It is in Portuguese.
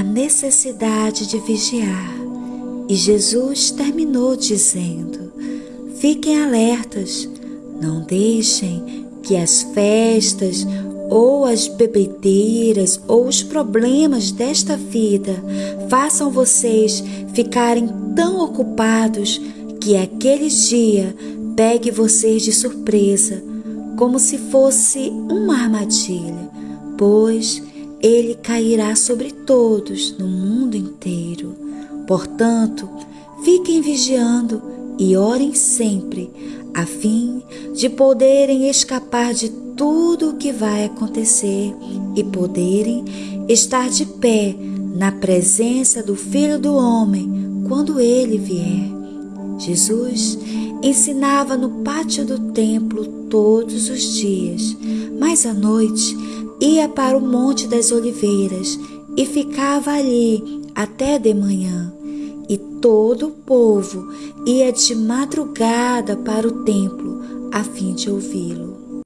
a necessidade de vigiar. E Jesus terminou dizendo: Fiquem alertas, não deixem que as festas ou as bebedeiras ou os problemas desta vida façam vocês ficarem tão ocupados que aquele dia pegue vocês de surpresa, como se fosse uma armadilha, pois ele cairá sobre todos no mundo inteiro. Portanto, fiquem vigiando e orem sempre, a fim de poderem escapar de tudo o que vai acontecer e poderem estar de pé na presença do Filho do Homem quando ele vier. Jesus ensinava no pátio do templo todos os dias, mas à noite ia para o Monte das Oliveiras e ficava ali até de manhã. E todo o povo ia de madrugada para o templo a fim de ouvi-lo.